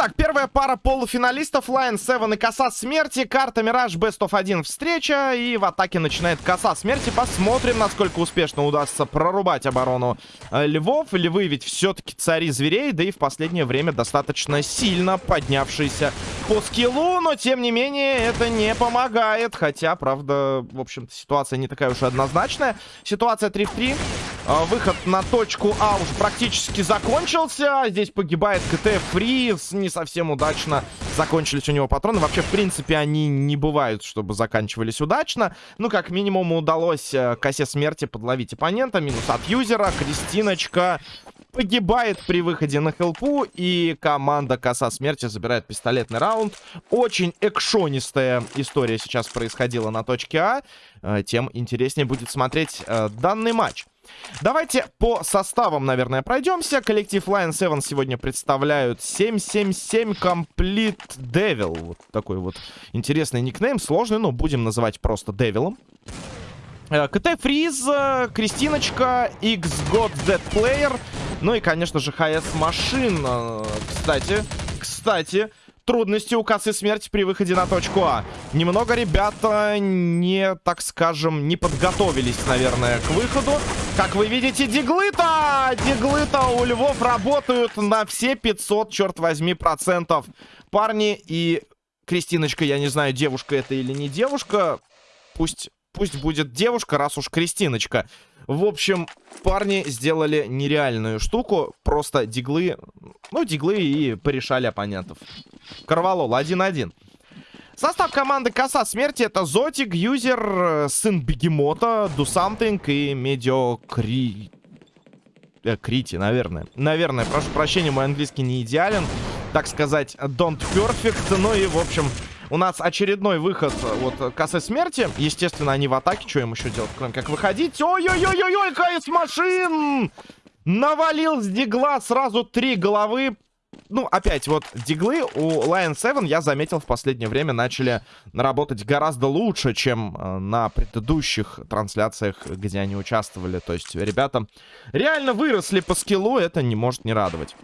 Итак, первая пара полуфиналистов. Lion 7 и Коса Смерти. Карта Мираж Best of 1 встреча. И в атаке начинает Коса Смерти. Посмотрим, насколько успешно удастся прорубать оборону э, Львов. Львы ведь все-таки цари зверей. Да и в последнее время достаточно сильно поднявшиеся по скиллу. Но, тем не менее, это не помогает. Хотя, правда, в общем-то, ситуация не такая уж однозначная. Ситуация 3 в 3. Э, выход на точку А уже практически закончился. Здесь погибает КТ Фриз не совсем удачно закончились у него патроны. Вообще, в принципе, они не бывают, чтобы заканчивались удачно. Ну, как минимум, удалось э, косе смерти подловить оппонента. Минус от юзера. Кристиночка погибает при выходе на хелпу. И команда коса смерти забирает пистолетный раунд. Очень экшонистая история сейчас происходила на точке А. Э, тем интереснее будет смотреть э, данный матч. Давайте по составам, наверное, пройдемся. Коллектив Lion 7 сегодня представляют 777 Complete Devil. Вот такой вот интересный никнейм. Сложный, но будем называть просто Девилом. Э, КТ Фриз, Кристиночка, X God Dead Player. Ну и, конечно же, ХС Машин. Э, кстати, кстати, трудности у косы смерти при выходе на точку А. Немного ребята не, так скажем, не подготовились, наверное, к выходу. Как вы видите, диглы-то, диглы-то у львов работают на все 500, черт возьми, процентов. Парни и Кристиночка, я не знаю, девушка это или не девушка. Пусть, пусть будет девушка, раз уж Кристиночка. В общем, парни сделали нереальную штуку. Просто диглы, ну, диглы и порешали оппонентов. Корвалол 1-1. Состав команды Коса Смерти это Зотик, Юзер, сын Бегемота, Something и Медиокри... Э, Крити, наверное. Наверное, прошу прощения, мой английский не идеален. Так сказать, don't perfect. Ну и, в общем, у нас очередной выход э, вот косы смерти. Естественно, они в атаке. Что им еще делать, кроме как выходить? Ой-ой-ой-ой-ой, КС машин! Навалил с дигла сразу три головы. Ну, опять, вот диглы у Lion 7, я заметил, в последнее время начали работать гораздо лучше, чем э, на предыдущих трансляциях, где они участвовали. То есть ребята реально выросли по скиллу, это не может не радовать.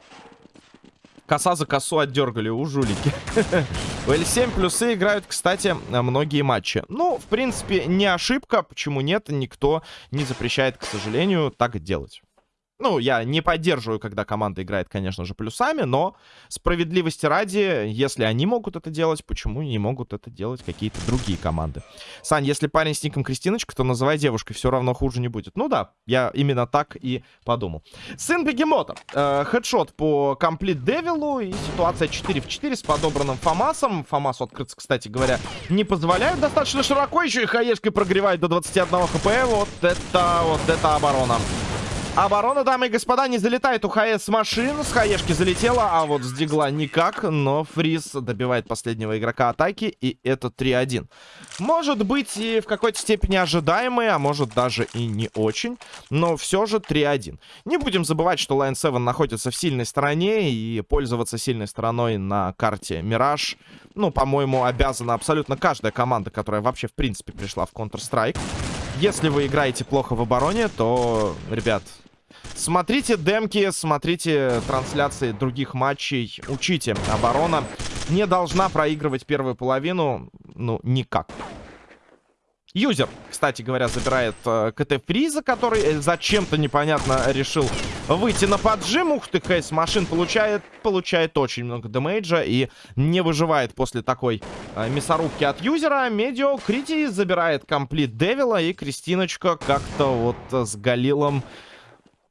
Коса за косу отдергали у жулики. У L7 плюсы играют, кстати, многие матчи. Ну, в принципе, не ошибка. Почему нет? Никто не запрещает, к сожалению, так делать. Ну, я не поддерживаю, когда команда играет, конечно же, плюсами, но справедливости ради, если они могут это делать, почему не могут это делать какие-то другие команды? Сань, если парень с ником Кристиночка, то называй девушкой, все равно хуже не будет. Ну да, я именно так и подумал. Сын Бегемота. Э, хедшот по комплит Девилу и ситуация 4 в 4 с подобранным Фомасом. Фомасу открыться, кстати говоря, не позволяют достаточно широко, еще и хаешкой прогревает до 21 хп. Вот это, вот это оборона. Оборона, дамы и господа, не залетает у ХС машин. С хаешки залетела, а вот с дигла никак. Но Фриз добивает последнего игрока атаки, и это 3-1. Может быть и в какой-то степени ожидаемый, а может даже и не очень. Но все же 3-1. Не будем забывать, что Line 7 находится в сильной стороне, и пользоваться сильной стороной на карте Мираж, ну, по-моему, обязана абсолютно каждая команда, которая вообще, в принципе, пришла в Counter-Strike. Если вы играете плохо в обороне, то, ребят, смотрите демки, смотрите трансляции других матчей, учите. Оборона не должна проигрывать первую половину, ну, никак. Юзер, кстати говоря, забирает э, КТ Фриза, который э, зачем-то непонятно решил выйти на поджим. Ух ты, Хейс Машин получает, получает очень много демейджа и не выживает после такой э, мясорубки от юзера. Медио Крити забирает комплит Девила и Кристиночка как-то вот э, с Галилом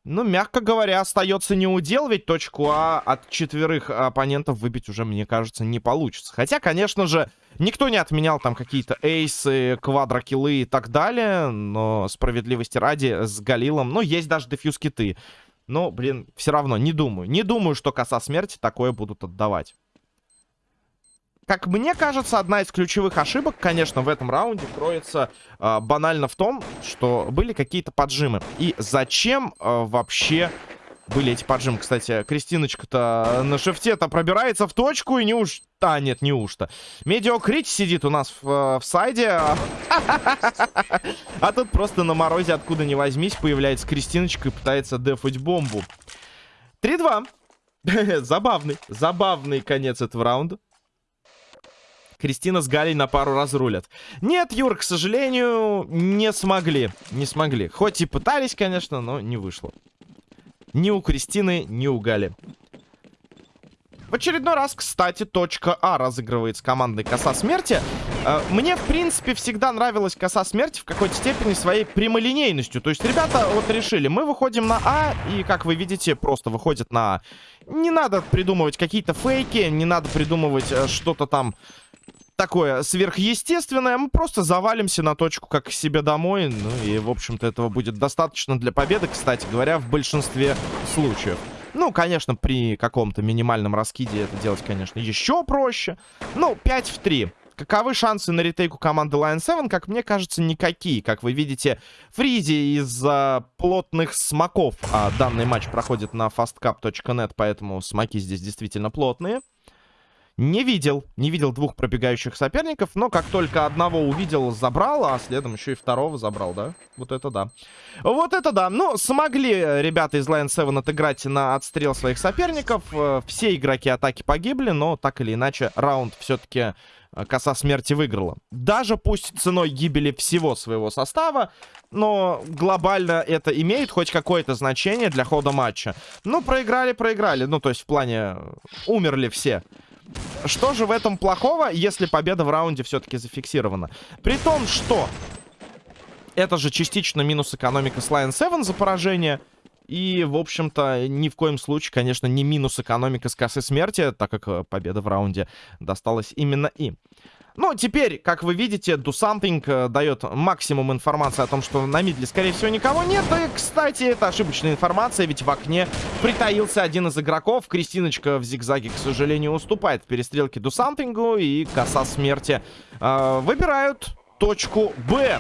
ну, мягко говоря, остается не удел, ведь точку А от четверых оппонентов выбить уже, мне кажется, не получится. Хотя, конечно же, никто не отменял там какие-то эйсы, квадрокиллы и так далее, но справедливости ради с Галилом, ну, есть даже дефьюз-киты. Но, блин, все равно, не думаю. Не думаю, что коса смерти такое будут отдавать как мне кажется, одна из ключевых ошибок, конечно, в этом раунде кроется э, банально в том, что были какие-то поджимы. И зачем э, вообще были эти поджимы? Кстати, Кристиночка-то на шифте-то пробирается в точку и не уж... А, нет, не уж-то. Mediocrity сидит у нас в, э, в сайде. А тут просто на морозе, откуда ни возьмись, появляется Кристиночка и пытается дефать бомбу. 3-2. забавный, забавный конец этого раунда. Кристина с Галей на пару разрулят. Нет, Юр, к сожалению, не смогли. Не смогли. Хоть и пытались, конечно, но не вышло. Ни у Кристины, ни у Гали. В очередной раз, кстати, точка А разыгрывает с командой Коса Смерти. Э, мне, в принципе, всегда нравилась Коса Смерти в какой-то степени своей прямолинейностью. То есть ребята вот решили, мы выходим на А, и, как вы видите, просто выходят на А. Не надо придумывать какие-то фейки, не надо придумывать э, что-то там такое сверхъестественное. Мы просто завалимся на точку, как к себе домой. Ну и, в общем-то, этого будет достаточно для победы, кстати говоря, в большинстве случаев. Ну, конечно, при каком-то минимальном раскиде это делать, конечно, еще проще. Ну, 5 в 3. Каковы шансы на ретейку команды Lion 7? Как мне кажется, никакие. Как вы видите, Фризи из-за плотных смоков. А данный матч проходит на fastcap.net, поэтому смоки здесь действительно плотные. Не видел, не видел двух пробегающих соперников, но как только одного увидел, забрал, а следом еще и второго забрал, да? Вот это да. Вот это да. Ну, смогли ребята из Lion 7 отыграть на отстрел своих соперников. Э, все игроки атаки погибли, но так или иначе раунд все-таки э, коса смерти выиграла. Даже пусть ценой гибели всего своего состава, но глобально это имеет хоть какое-то значение для хода матча. Ну, проиграли, проиграли. Ну, то есть в плане э, умерли все. Что же в этом плохого, если победа в раунде все-таки зафиксирована? При том, что это же частично минус экономика с Lion 7 за поражение. И, в общем-то, ни в коем случае, конечно, не минус экономика с косы смерти, так как э, победа в раунде досталась именно им. Ну, теперь, как вы видите, Do Something э, дает максимум информации о том, что на мидле, скорее всего, никого нет. И, кстати, это ошибочная информация, ведь в окне притаился один из игроков. Кристиночка в зигзаге, к сожалению, уступает в перестрелке Do Something, и коса смерти э, выбирают точку Б.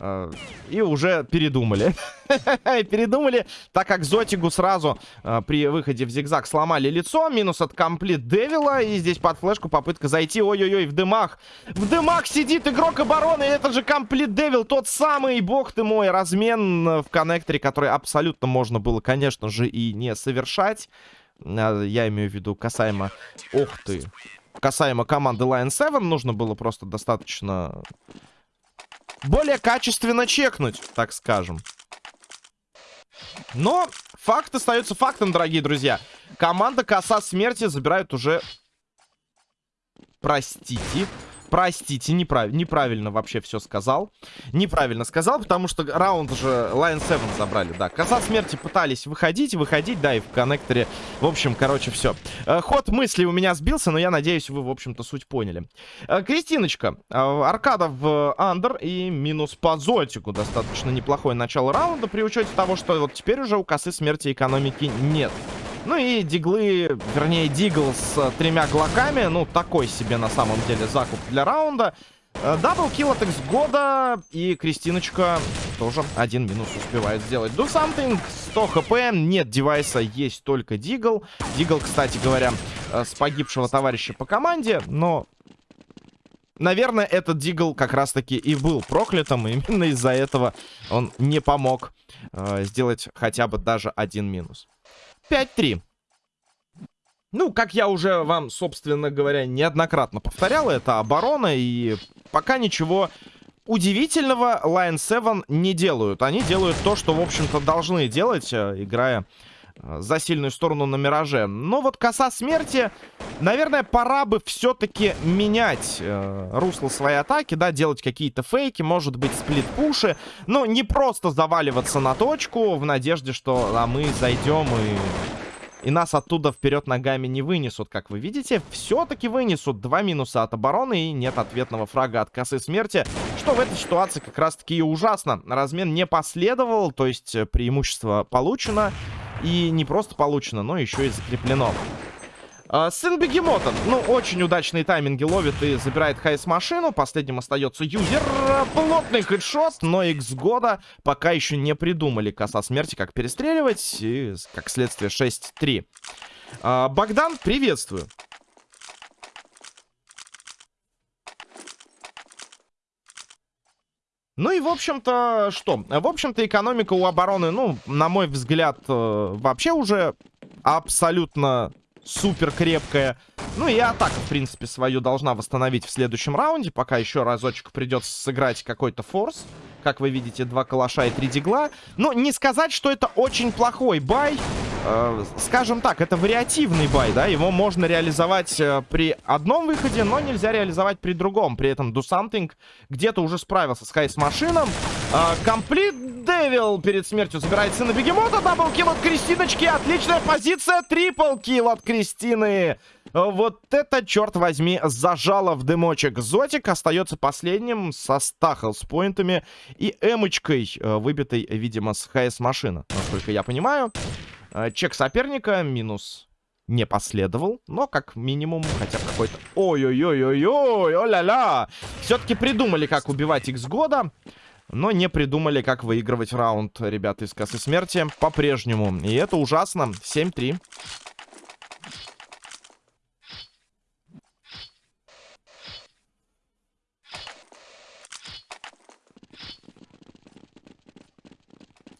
Э, и уже передумали. передумали, так как Зотигу сразу э, при выходе в зигзаг сломали лицо. Минус от комплит Девила. И здесь под флешку попытка зайти. Ой-ой-ой, в дымах. В дымах сидит игрок обороны. Это же комплит Девил, тот самый, бог ты мой, размен в коннекторе, который абсолютно можно было, конечно же, и не совершать. Э, я имею в виду касаемо... Ох ты. Касаемо команды Lion 7, нужно было просто достаточно более качественно чекнуть, так скажем. Но факт остается фактом, дорогие друзья. Команда Коса Смерти забирает уже... Простите. Простите, неправ... неправильно вообще все сказал. Неправильно сказал, потому что раунд же Lion 7 забрали, да. Коса смерти пытались выходить, выходить, да, и в коннекторе. В общем, короче, все. Э, ход мысли у меня сбился, но я надеюсь, вы, в общем-то, суть поняли. Э, Кристиночка. Э, аркада в андер и минус по зотику. Достаточно неплохое начало раунда, при учете того, что вот теперь уже у косы смерти экономики нет. Ну и диглы, вернее, дигл с тремя глоками. Ну, такой себе на самом деле закуп для раунда. Э, double kill от X-года. И Кристиночка тоже один минус успевает сделать. Do something. 100 хп. Нет девайса, есть только дигл. Дигл, кстати говоря, э, с погибшего товарища по команде. Но Наверное, этот Дигл как раз-таки и был проклятым. И именно из-за этого он не помог э, сделать хотя бы даже один минус. 5-3. Ну, как я уже вам, собственно говоря, неоднократно повторял, это оборона, и пока ничего удивительного Lion 7 не делают. Они делают то, что, в общем-то, должны делать, э, играя за сильную сторону на Мираже. Но вот коса смерти, наверное, пора бы все-таки менять э, русло своей атаки, да, делать какие-то фейки, может быть, сплит-пуши, но не просто заваливаться на точку в надежде, что а мы зайдем и и нас оттуда вперед ногами не вынесут, как вы видите. Все-таки вынесут. Два минуса от обороны и нет ответного фрага от косы смерти. Что в этой ситуации как раз-таки и ужасно. Размен не последовал, то есть э, преимущество получено. И не просто получено, но еще и закреплено. А, сын Бегемота. Ну, очень удачные тайминги ловит и забирает хайс-машину. Последним остается юзер. Плотный хедшот, но X года пока еще не придумали коса смерти, как перестреливать. И, как следствие, 6-3. А, Богдан, приветствую. Ну и, в общем-то, что? В общем-то, экономика у обороны, ну, на мой взгляд, э, вообще уже абсолютно супер крепкая. Ну и атака, в принципе, свою должна восстановить в следующем раунде. Пока еще разочек придется сыграть какой-то форс. Как вы видите, два калаша и три дигла. Но не сказать, что это очень плохой бай. Э, скажем так, это вариативный бай, да? Его можно реализовать э, при одном выходе, но нельзя реализовать при другом. При этом Do Something где-то уже справился с Хайс-машином. Комплит э, Девил перед смертью забирает сына Бегемота. Даблкил от Кристиночки. Отличная позиция. Трипл килл от Кристины. Вот это, черт возьми, зажало в дымочек. Зотик остается последним со стахл с поинтами и эмочкой, э, выбитой, видимо, с ХС-машины, насколько я понимаю. Э, чек соперника минус не последовал, но как минимум хотя бы какой-то... Ой-ой-ой-ой-ой, о-ля-ля! Все-таки придумали, как убивать X года, но не придумали, как выигрывать раунд, ребята из косы смерти, по-прежнему. И это ужасно. 7-3.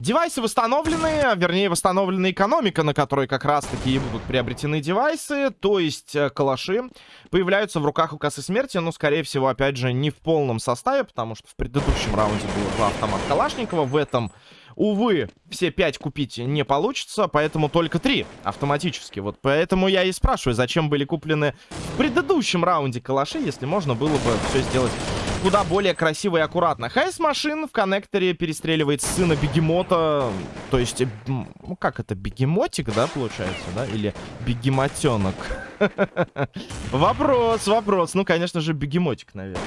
Девайсы восстановлены, вернее, восстановлена экономика, на которой как раз-таки и будут приобретены девайсы, то есть э, калаши появляются в руках у косы смерти, но, скорее всего, опять же, не в полном составе, потому что в предыдущем раунде было два автомата Калашникова, в этом Увы, все пять купить не получится, поэтому только три автоматически. Вот поэтому я и спрашиваю, зачем были куплены в предыдущем раунде калаши, если можно было бы все сделать куда более красиво и аккуратно. Хайс машин в коннекторе перестреливает сына бегемота. То есть, ну как это, бегемотик, да, получается, да? Или бегемотенок? Вопрос, вопрос. Ну, конечно же, бегемотик, наверное.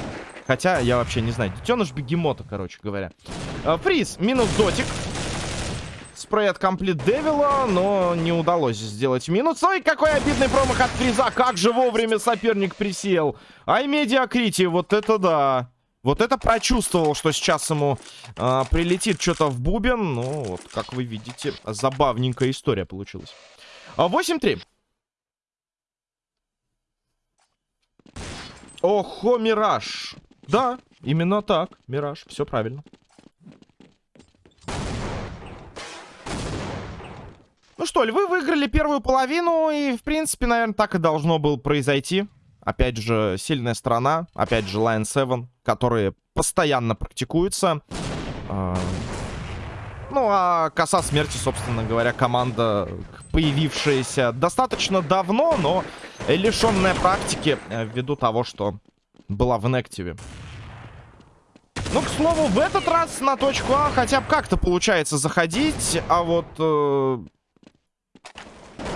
Хотя, я вообще не знаю. Детеныш бегемота, короче говоря. Э, фриз, минус дотик. Спрей от комплит Девила, но не удалось сделать минус. Ой, какой обидный промах от Фриза. Как же вовремя соперник присел. Ай, медиакрити, вот это да. Вот это прочувствовал, что сейчас ему э, прилетит что-то в бубен. Ну, вот, как вы видите, забавненькая история получилась. 8-3. А, Охо, Мираж. Да, именно так, Мираж, все правильно. Ну что, львы выиграли первую половину, и, в принципе, наверное, так и должно было произойти. Опять же, сильная страна, опять же, Lion 7, которые постоянно практикуются. А, ну, а коса смерти, собственно говоря, команда, появившаяся достаточно давно, но лишенная практики э, ввиду того, что была в инактиве. Ну, к слову, в этот раз на точку А хотя бы как-то получается заходить, а вот... Э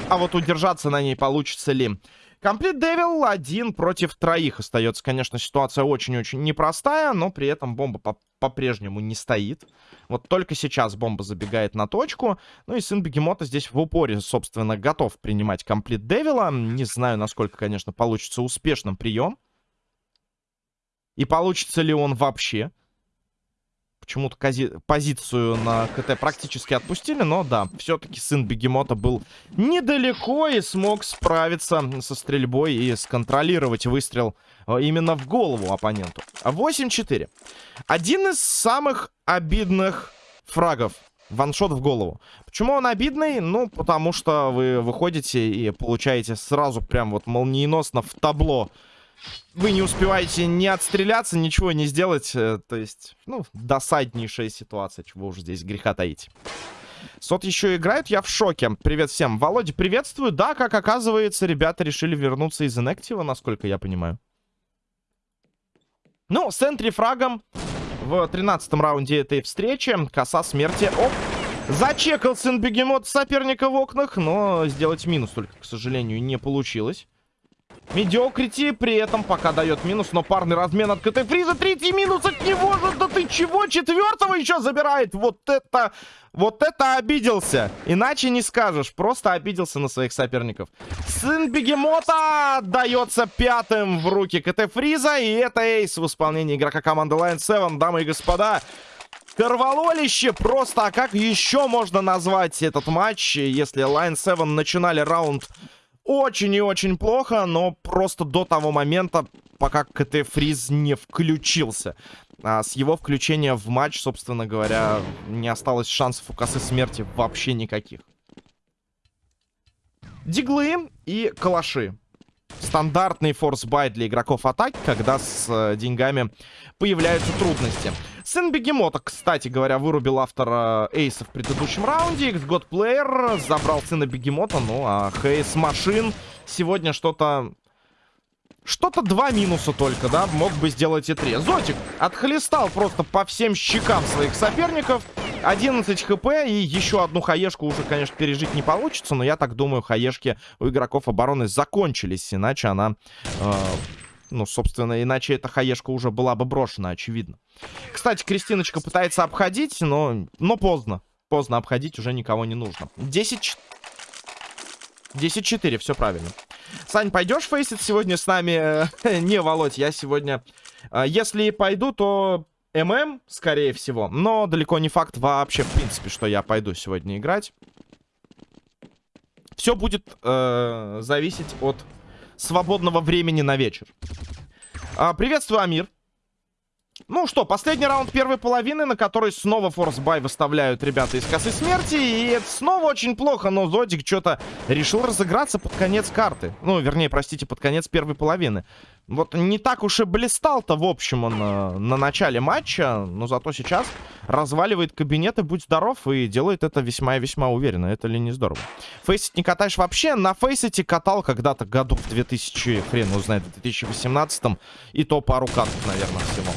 а вот удержаться на ней получится ли? Комплит Девил один против троих остается. Конечно, ситуация очень-очень непростая, но при этом бомба по-прежнему не стоит. Вот только сейчас бомба забегает на точку. Ну и сын Бегемота здесь в упоре, собственно, готов принимать комплит Девила. Не знаю, насколько, конечно, получится успешным прием. И получится ли он вообще. Почему-то позицию на КТ практически отпустили, но да, все-таки сын Бегемота был недалеко и смог справиться со стрельбой и сконтролировать выстрел э, именно в голову оппоненту. 8-4. Один из самых обидных фрагов. Ваншот в голову. Почему он обидный? Ну, потому что вы выходите и получаете сразу прям вот молниеносно в табло вы не успеваете не отстреляться, ничего не сделать. Э, то есть, ну, досаднейшая ситуация, чего уже здесь греха таить. Сот еще играют, я в шоке. Привет всем. Володя, приветствую. Да, как оказывается, ребята решили вернуться из инактива, насколько я понимаю. Ну, с entry frag ом в 13 раунде этой встречи. Коса смерти. Оп! Зачекал сын бегемот соперника в окнах, но сделать минус только, к сожалению, не получилось. Mediocrity при этом пока дает минус, но парный размен от КТ Фриза. Третий минус от него же. Да ты чего? Четвертого еще забирает. Вот это... Вот это обиделся. Иначе не скажешь. Просто обиделся на своих соперников. Сын Бегемота дается пятым в руки КТ Фриза. И это ace в исполнении игрока команды Lion 7. Дамы и господа. Корвалолище просто. А как еще можно назвать этот матч, если Lion 7 начинали раунд очень и очень плохо, но просто до того момента, пока КТ Фриз не включился. А с его включения в матч, собственно говоря, не осталось шансов у косы смерти вообще никаких. Диглы и калаши. Стандартный force buy для игроков атаки, когда с э, деньгами появляются трудности. Сын Бегемота, кстати говоря, вырубил автора Эйса в предыдущем раунде. XGod забрал сына Бегемота, ну а Хейс Машин сегодня что-то что-то два минуса только, да, мог бы сделать и три. Зотик отхлестал просто по всем щекам своих соперников. 11 хп и еще одну хаешку уже, конечно, пережить не получится. Но я так думаю, хаешки у игроков обороны закончились. Иначе она... Э, ну, собственно, иначе эта хаешка уже была бы брошена, очевидно. Кстати, Кристиночка пытается обходить, но, но поздно. Поздно обходить, уже никого не нужно. 10... 10-4, все правильно. Сань, пойдешь фейсить сегодня с нами? Не, Володь, я сегодня... А, если пойду, то ММ, скорее всего. Но далеко не факт вообще, в принципе, что я пойду сегодня играть. Все будет э, зависеть от свободного времени на вечер. А, приветствую, Амир. Ну что, последний раунд первой половины, на который снова force buy выставляют ребята из косы смерти. И это снова очень плохо, но Зотик что-то решил разыграться под конец карты. Ну, вернее, простите, под конец первой половины. Вот не так уж и блистал-то, в общем, он э, на начале матча, но зато сейчас разваливает кабинет и будь здоров, и делает это весьма и весьма уверенно. Это ли не здорово? Фейсит не катаешь вообще? На фейсите катал когда-то году в 2000, хрен узнает, в 2018 и то пару каток, наверное, всего.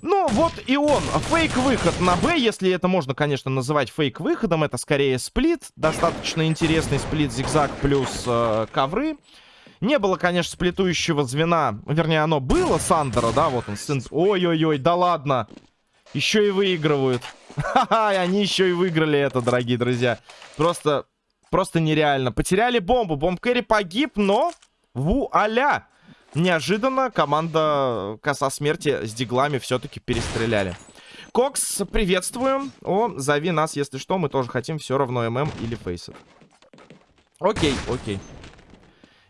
Ну, вот и он. Фейк-выход на Б, если это можно, конечно, называть фейк-выходом. Это скорее сплит. Достаточно интересный сплит зигзаг плюс э, ковры. Не было, конечно, сплитующего звена. Вернее, оно было, Сандера, да, вот он, сын... Ой-ой-ой, да ладно. Еще и выигрывают. Ха-ха, они еще и выиграли это, дорогие друзья. Просто, просто нереально. Потеряли бомбу. Бомб Кэрри погиб, но... Вуаля! Неожиданно команда Коса Смерти с диглами все-таки перестреляли. Кокс, приветствуем. О, зови нас, если что, мы тоже хотим все равно ММ или фейсов. Окей, окей.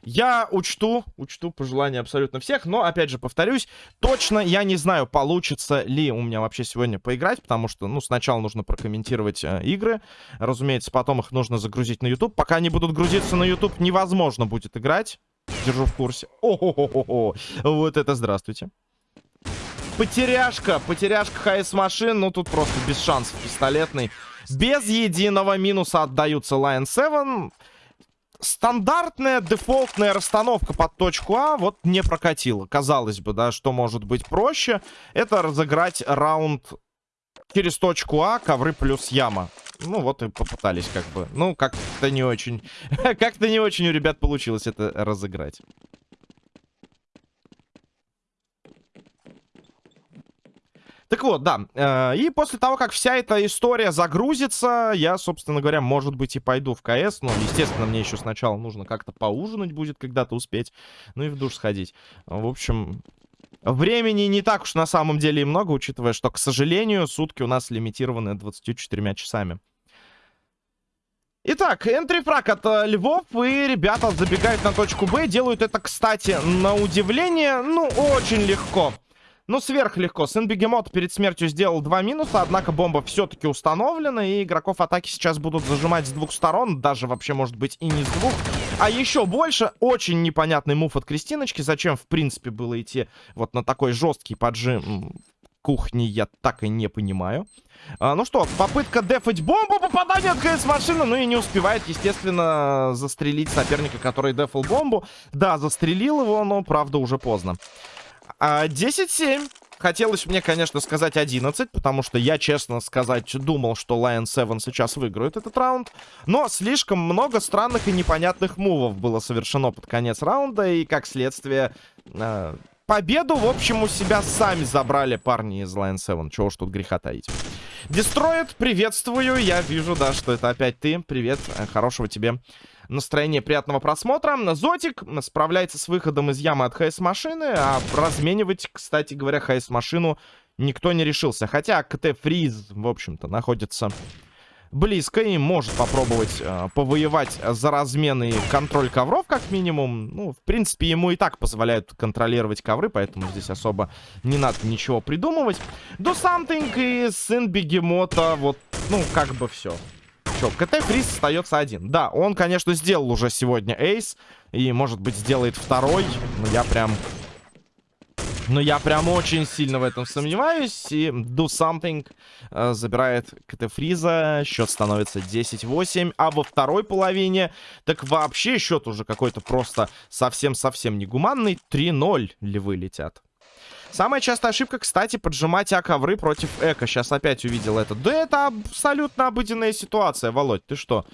Я учту, учту пожелания абсолютно всех, но, опять же, повторюсь, точно я не знаю, получится ли у меня вообще сегодня поиграть, потому что, ну, сначала нужно прокомментировать э, игры, разумеется, потом их нужно загрузить на YouTube. Пока они будут грузиться на YouTube, невозможно будет играть. Держу в курсе. О-хо-хо-хо. Вот это здравствуйте. Потеряшка. Потеряшка ХС машин. Ну, тут просто без шансов пистолетный. Без единого минуса отдаются Lion 7. Стандартная дефолтная расстановка под точку А вот не прокатила. Казалось бы, да, что может быть проще. Это разыграть раунд через точку А, ковры плюс яма. Ну, вот и попытались как бы. Ну, как-то не очень... как-то не очень у ребят получилось это разыграть. Так вот, да. Э, и после того, как вся эта история загрузится, я, собственно говоря, может быть, и пойду в КС. Но, естественно, мне еще сначала нужно как-то поужинать будет, когда-то успеть. Ну и в душ сходить. В общем, Времени не так уж на самом деле и много, учитывая, что, к сожалению, сутки у нас лимитированы 24 часами. Итак, энтрифраг от Львов, и ребята забегают на точку Б. Делают это, кстати, на удивление, ну, очень легко. Ну, сверхлегко. Сын Бегемот перед смертью сделал два минуса, однако бомба все-таки установлена, и игроков атаки сейчас будут зажимать с двух сторон, даже вообще, может быть, и не с двух. А еще больше, очень непонятный мув от Кристиночки, зачем, в принципе, было идти вот на такой жесткий поджим кухни, я так и не понимаю. А, ну что, попытка дефать бомбу, попадание от КС машины, ну и не успевает, естественно, застрелить соперника, который дефал бомбу. Да, застрелил его, но, правда, уже поздно. А, 10-7. Хотелось мне, конечно, сказать 11, потому что я, честно сказать, думал, что Lion 7 сейчас выиграет этот раунд. Но слишком много странных и непонятных мувов было совершено под конец раунда, и, как следствие, э, победу, в общем, у себя сами забрали парни из Lion 7. Чего ж тут греха таить. Дестроид, приветствую. Я вижу, да, что это опять ты. Привет, э, хорошего тебе настроение приятного просмотра. Зотик справляется с выходом из ямы от ХС-машины, а разменивать, кстати говоря, ХС-машину никто не решился. Хотя КТ Фриз, в общем-то, находится близко и может попробовать э, повоевать за размен контроль ковров, как минимум. Ну, в принципе, ему и так позволяют контролировать ковры, поэтому здесь особо не надо ничего придумывать. Do something и сын бегемота, вот, ну, как бы все. Че, КТ Фриз остается один. Да, он, конечно, сделал уже сегодня эйс. И, может быть, сделает второй. Но я прям... Но я прям очень сильно в этом сомневаюсь. И Do Something э, забирает КТ Фриза. Счет становится 10-8. А во второй половине так вообще счет уже какой-то просто совсем-совсем негуманный. 3-0 львы летят. Самая частая ошибка, кстати, поджимать А-ковры против Эко. Сейчас опять увидел это. Да это абсолютно обыденная ситуация, Володь. Ты что?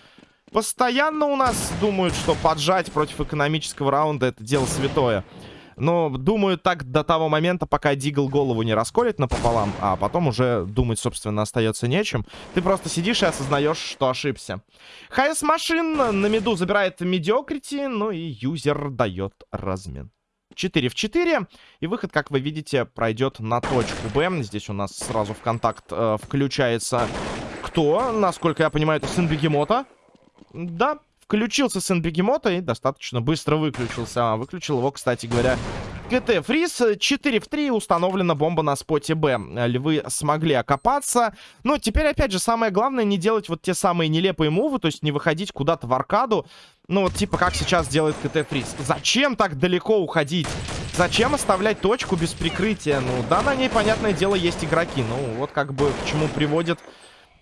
Постоянно у нас думают, что поджать против экономического раунда это дело святое. Но думаю так до того момента, пока Дигл голову не расколет напополам, а потом уже думать, собственно, остается нечем. Ты просто сидишь и осознаешь, что ошибся. Хайс Машин на миду забирает Mediocrity, ну и юзер дает размен. 4 в 4. И выход, как вы видите, пройдет на точку Б. Здесь у нас сразу в контакт э, включается кто? Насколько я понимаю, это сын Бегемота. Да, включился сын Бегемота и достаточно быстро выключился. А, выключил его, кстати говоря, КТ Фриз. 4 в 3 установлена бомба на споте Б. Львы смогли окопаться. Но теперь, опять же, самое главное не делать вот те самые нелепые мувы, то есть не выходить куда-то в аркаду. Ну вот типа как сейчас делает КТ Фриз. Зачем так далеко уходить? Зачем оставлять точку без прикрытия? Ну да, на ней, понятное дело, есть игроки. Ну вот как бы к чему приводит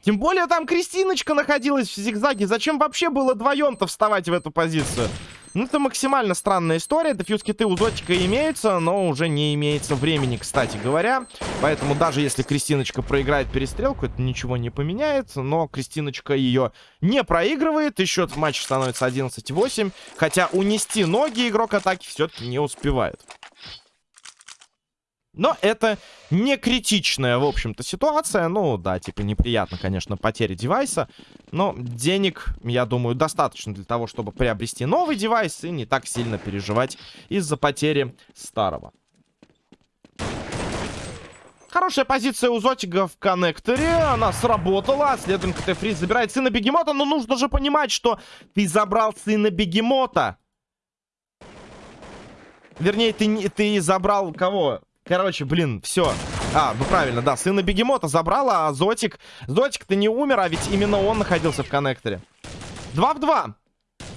тем более там Кристиночка находилась в зигзаге. Зачем вообще было вдвоем-то вставать в эту позицию? Ну, это максимально странная история. Дефьюз-киты у Зотика имеются, но уже не имеется времени, кстати говоря. Поэтому даже если Кристиночка проиграет перестрелку, это ничего не поменяет. Но Кристиночка ее не проигрывает, и счет в матче становится 11-8. Хотя унести ноги игрок атаки все-таки не успевает. Но это не критичная, в общем-то, ситуация. Ну, да, типа, неприятно, конечно, потеря девайса. Но денег, я думаю, достаточно для того, чтобы приобрести новый девайс и не так сильно переживать из-за потери старого. Хорошая позиция у Зотига в коннекторе. Она сработала. Следом КТ Фриз забирает сына Бегемота. Но нужно же понимать, что ты забрал сына Бегемота. Вернее, ты, ты забрал кого? Короче, блин, все. А, ну правильно, да, сына Бегемота забрала, а Зотик... Зотик-то не умер, а ведь именно он находился в коннекторе. 2 в 2.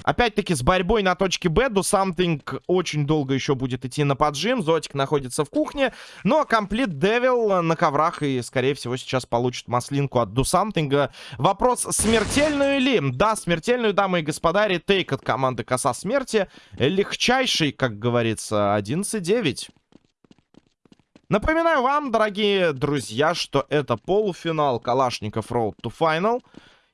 Опять-таки с борьбой на точке Б. Do Something очень долго еще будет идти на поджим. Зотик находится в кухне. Но Комплит Девил на коврах и, скорее всего, сейчас получит маслинку от Something. Вопрос, смертельную ли? Да, смертельную, дамы и господа. Ретейк от команды Коса Смерти. Легчайший, как говорится, 11-9. Напоминаю вам, дорогие друзья, что это полуфинал Калашников Road to Final.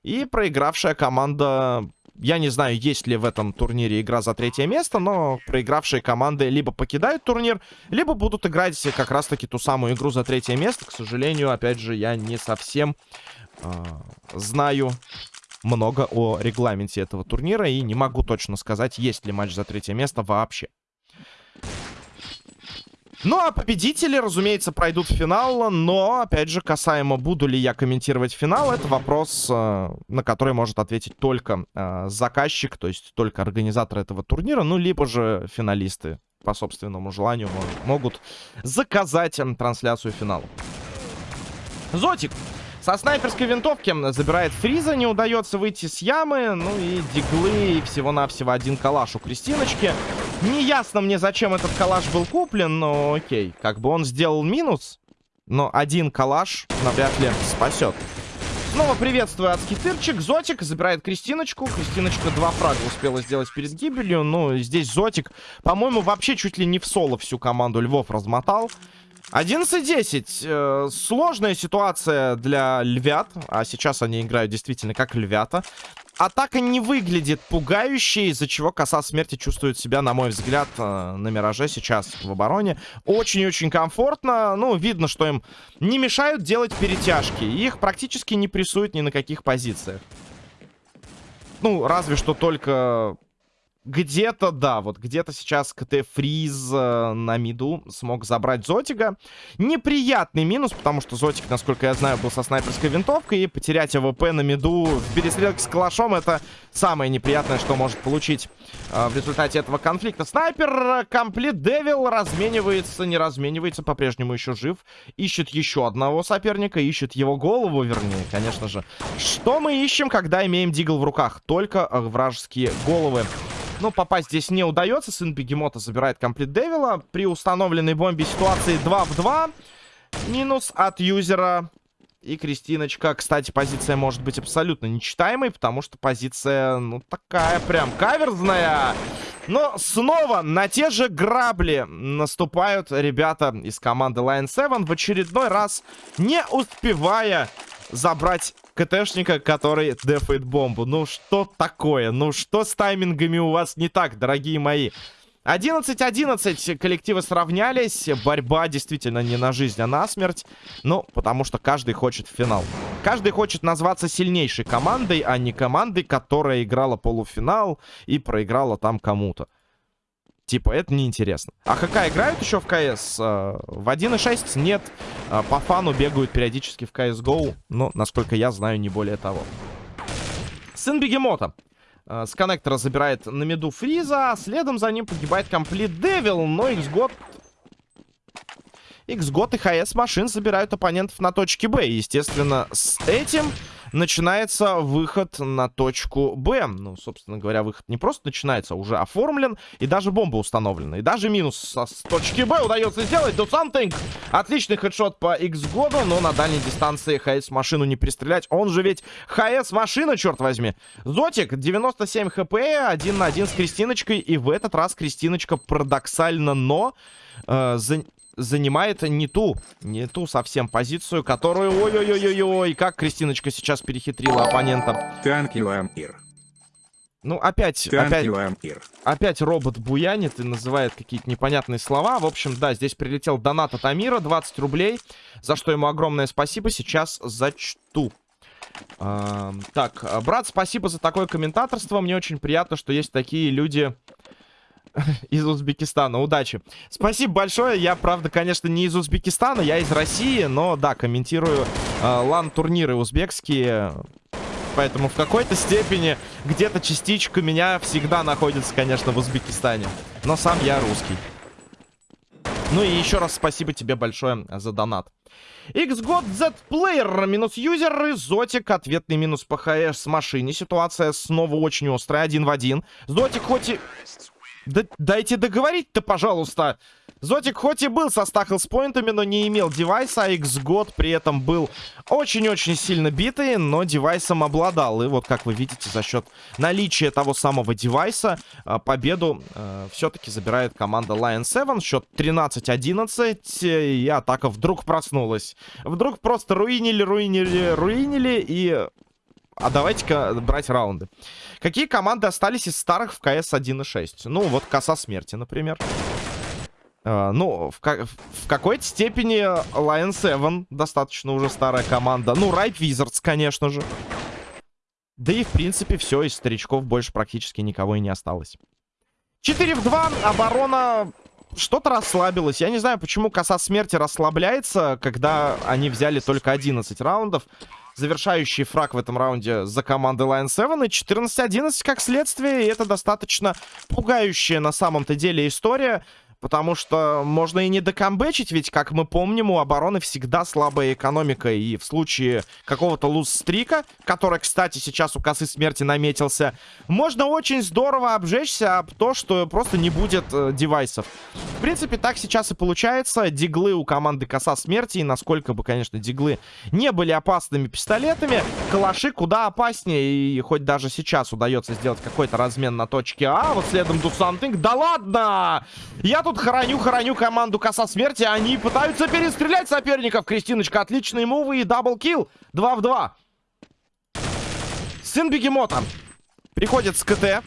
И проигравшая команда... Я не знаю, есть ли в этом турнире игра за третье место, но проигравшие команды либо покидают турнир, либо будут играть как раз-таки ту самую игру за третье место. К сожалению, опять же, я не совсем э, знаю много о регламенте этого турнира и не могу точно сказать, есть ли матч за третье место вообще. Ну, а победители, разумеется, пройдут в финал. Но, опять же, касаемо, буду ли я комментировать финал, это вопрос, э, на который может ответить только э, заказчик, то есть только организатор этого турнира, ну, либо же финалисты по собственному желанию могут заказать трансляцию финала. Зотик со снайперской винтовки забирает Фриза, не удается выйти с ямы. Ну и диглы, и всего-навсего один калаш у Кристиночки. Не ясно мне, зачем этот калаш был куплен, но окей. Как бы он сделал минус, но один калаш навряд ли спасет. Снова приветствую адский тырчик. Зотик забирает Кристиночку. Кристиночка два фрага успела сделать перед гибелью. Ну, здесь Зотик, по-моему, вообще чуть ли не в соло всю команду Львов размотал. 11-10. Э, сложная ситуация для львят. А сейчас они играют действительно как львята. Атака не выглядит пугающей, из-за чего коса смерти чувствует себя, на мой взгляд, э, на Мираже сейчас в обороне. Очень-очень комфортно. Ну, видно, что им не мешают делать перетяжки. Их практически не прессуют ни на каких позициях. Ну, разве что только где-то, да, вот где-то сейчас КТ Фриз э, на миду смог забрать Зотика. Неприятный минус, потому что Зотик, насколько я знаю, был со снайперской винтовкой. И потерять АВП на миду в перестрелке с калашом это самое неприятное, что может получить э, в результате этого конфликта. Снайпер Complete Devil разменивается, не разменивается, по-прежнему еще жив. Ищет еще одного соперника, ищет его голову, вернее, конечно же. Что мы ищем, когда имеем дигл в руках? Только э, вражеские головы. Но попасть здесь не удается. Сын Бегемота забирает комплит Девила. При установленной бомбе ситуации 2 в 2. Минус от юзера. И Кристиночка, кстати, позиция может быть абсолютно нечитаемой, потому что позиция, ну, такая прям каверзная. Но снова на те же грабли наступают ребята из команды Lion 7 в очередной раз, не успевая забрать КТшника, который дефает бомбу. Ну что такое? Ну что с таймингами у вас не так, дорогие мои? 11-11 коллективы сравнялись. Борьба действительно не на жизнь, а на смерть. Ну, потому что каждый хочет финал. Каждый хочет назваться сильнейшей командой, а не командой, которая играла полуфинал и проиграла там кому-то. Типа, это неинтересно. А ХК играют еще в КС? Э, в 1.6 нет. Э, по фану бегают периодически в CSGO. Но, насколько я знаю, не более того. Сын Бегемота. Э, с коннектора забирает на меду Фриза. А следом за ним погибает комплит Девил. Но Xgod... Xgod и ХС машин забирают оппонентов на точке Б. Естественно, с этим начинается выход на точку Б. Ну, собственно говоря, выход не просто начинается, а уже оформлен. И даже бомба установлена. И даже минус со, с точки Б удается сделать. Do something. Отличный хедшот по X-году, но на дальней дистанции ХС машину не пристрелять. Он же ведь ХС машина, черт возьми. Зотик, 97 хп, один на один с Кристиночкой. И в этот раз Кристиночка парадоксально, но... Э, за занимает не ту, не ту совсем позицию, которую... Ой-ой-ой-ой-ой, как Кристиночка сейчас перехитрила оппонента. You, Amir. Ну, опять, опять, опять робот буянит и называет какие-то непонятные слова. В общем, да, здесь прилетел донат от Амира, 20 рублей, за что ему огромное спасибо. Сейчас зачту. А, так, брат, спасибо за такое комментаторство. Мне очень приятно, что есть такие люди из Узбекистана. Удачи. Спасибо большое. Я, правда, конечно, не из Узбекистана, я из России, но, да, комментирую э, лан-турниры узбекские. Поэтому в какой-то степени где-то частичка меня всегда находится, конечно, в Узбекистане. Но сам я русский. Ну и еще раз спасибо тебе большое за донат. XGOT Z Player минус юзер и Зотик ответный минус ПХС с машине. Ситуация снова очень острая, один в один. Зотик хоть и... Да, дайте договорить-то, пожалуйста. Зотик хоть и был со стахлс-поинтами, но не имел девайса, а X-год при этом был очень-очень сильно битый, но девайсом обладал. И вот, как вы видите, за счет наличия того самого девайса а, победу э, все-таки забирает команда Lion 7. Счет 13-11, и атака вдруг проснулась. Вдруг просто руинили, руинили, руинили, и а давайте-ка брать раунды. Какие команды остались из старых в КС 1.6? Ну, вот Коса Смерти, например. Uh, ну, в, в какой-то степени Lion 7 достаточно уже старая команда. Ну, Ripe Wizards, конечно же. Да и, в принципе, все, из старичков больше практически никого и не осталось. 4 в 2, оборона что-то расслабилась. Я не знаю, почему коса смерти расслабляется, когда они взяли только 11 раундов завершающий фраг в этом раунде за командой Lion 7. И 14-11 как следствие. И это достаточно пугающая на самом-то деле история. Потому что можно и не докамбэчить, ведь, как мы помним, у обороны всегда слабая экономика. И в случае какого-то луз-стрика, который, кстати, сейчас у косы смерти наметился, можно очень здорово обжечься об то, что просто не будет э, девайсов. В принципе, так сейчас и получается. Диглы у команды коса смерти, и насколько бы, конечно, диглы не были опасными пистолетами, калаши куда опаснее. И хоть даже сейчас удается сделать какой-то размен на точке А, вот следом Something. Да ладно! Я тут тут хороню-хороню команду Коса Смерти. Они пытаются перестрелять соперников. Кристиночка, отличные мувы и double kill. 2 в 2. Сын Бегемота приходит с КТ.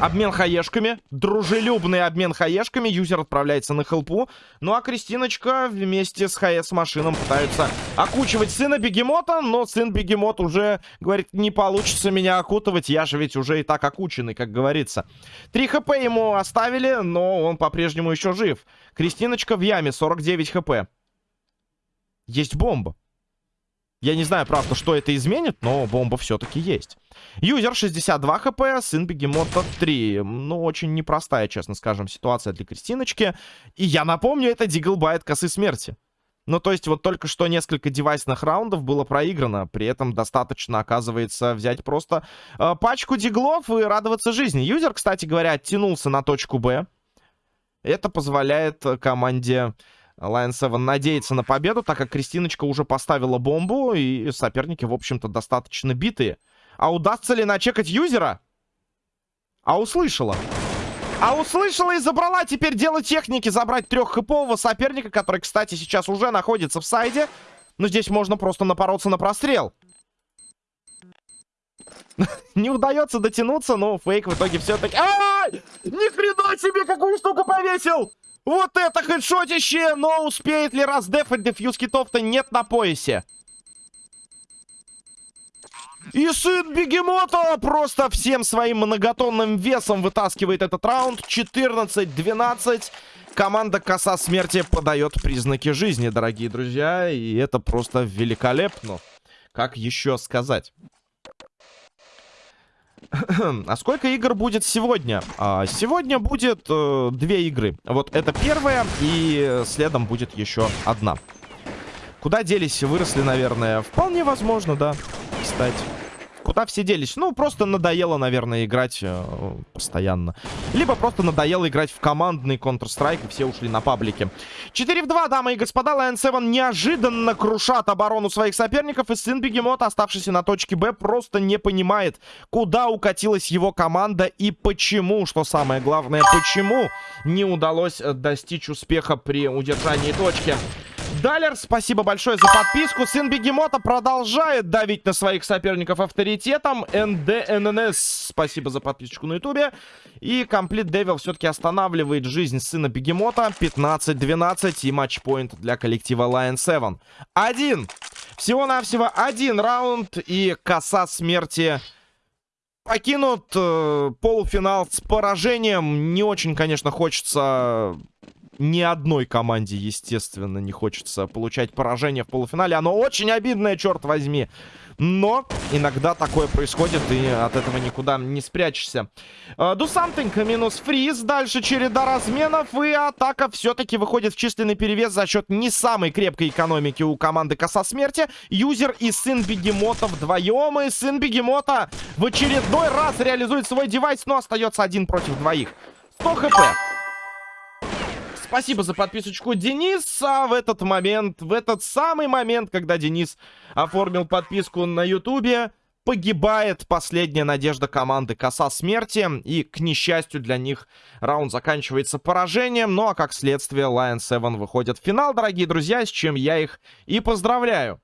Обмен хаешками. Дружелюбный обмен хаешками. Юзер отправляется на хелпу. Ну а Кристиночка вместе с ХС машином пытаются окучивать сына Бегемота. Но сын Бегемот уже говорит, не получится меня окутывать. Я же ведь уже и так окученный, как говорится. 3 хп ему оставили, но он по-прежнему еще жив. Кристиночка в яме, 49 хп. Есть бомба. Я не знаю, правда, что это изменит, но бомба все-таки есть. Юзер 62 хп, сын Бегемота 3. Ну, очень непростая, честно скажем, ситуация для Кристиночки. И я напомню, это Диглбайт косы смерти. Ну, то есть, вот только что несколько девайсных раундов было проиграно. При этом достаточно, оказывается, взять просто э, пачку диглов и радоваться жизни. Юзер, кстати говоря, оттянулся на точку Б. Это позволяет команде Lion 7 надеется на победу, так как Кристиночка уже поставила бомбу, и соперники, в общем-то, достаточно битые. А удастся ли начекать юзера? А услышала. А услышала и забрала теперь дело техники забрать треххэпового соперника, который, кстати, сейчас уже находится в сайде. Но здесь можно просто напороться на прострел. Не удается дотянуться, но фейк в итоге все-таки... Ни хрена себе, какую штуку повесил! Вот это хедшотище! Но успеет ли раздефать дефьюз китов-то нет на поясе. И сын Бегемота просто всем своим многотонным весом вытаскивает этот раунд. 14-12. Команда Коса Смерти подает признаки жизни, дорогие друзья. И это просто великолепно. Как еще сказать? а сколько игр будет сегодня? А, сегодня будет э, две игры. Вот это первая, и следом будет еще одна. Куда делись? Выросли, наверное. Вполне возможно, да, кстати. Куда все делись? Ну, просто надоело, наверное, играть э, постоянно. Либо просто надоело играть в командный Counter-Strike, и все ушли на паблике. 4 в 2, дамы и господа. Lion 7 неожиданно крушат оборону своих соперников. И сын Бегемота, оставшийся на точке Б, просто не понимает, куда укатилась его команда и почему, что самое главное, почему не удалось достичь успеха при удержании точки. Далер, спасибо большое за подписку. Сын Бегемота продолжает давить на своих соперников авторитетом. НДННС, спасибо за подписочку на ютубе. И Комплит Девил все-таки останавливает жизнь сына Бегемота. 15-12 и матчпоинт для коллектива Lion 7. Один. Всего-навсего один раунд и коса смерти покинут э, полуфинал с поражением. Не очень, конечно, хочется ни одной команде, естественно, не хочется получать поражение в полуфинале. Оно очень обидное, черт возьми. Но иногда такое происходит, и от этого никуда не спрячешься. Do something, минус фриз. Дальше череда разменов, и атака все-таки выходит в численный перевес за счет не самой крепкой экономики у команды Коса Смерти. Юзер и сын Бегемота вдвоем, и сын Бегемота в очередной раз реализует свой девайс, но остается один против двоих. 100 хп. Спасибо за подписочку, Денис. А в этот момент, в этот самый момент, когда Денис оформил подписку на Ютубе, погибает последняя надежда команды Коса Смерти. И, к несчастью для них, раунд заканчивается поражением. Ну а как следствие, Lion 7 выходит в финал, дорогие друзья, с чем я их и поздравляю.